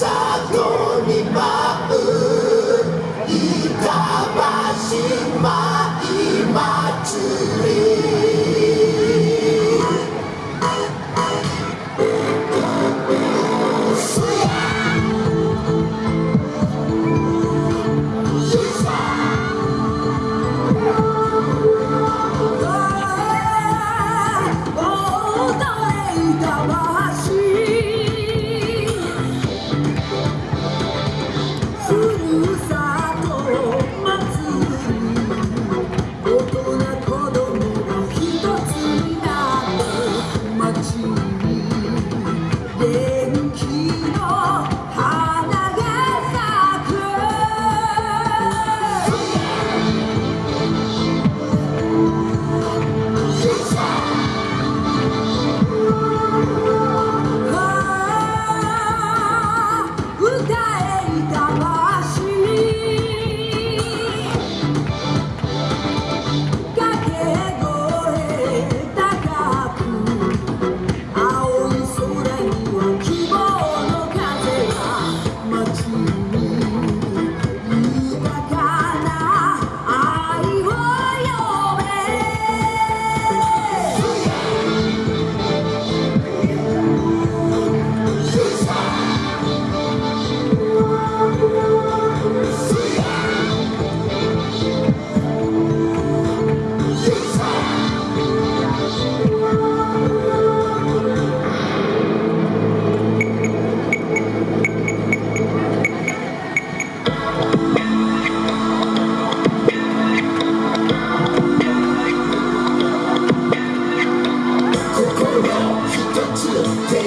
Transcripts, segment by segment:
里に舞う板橋舞祭り我。to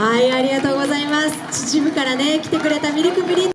はいありがとうございます。秩父からね来てくれたミルクプリン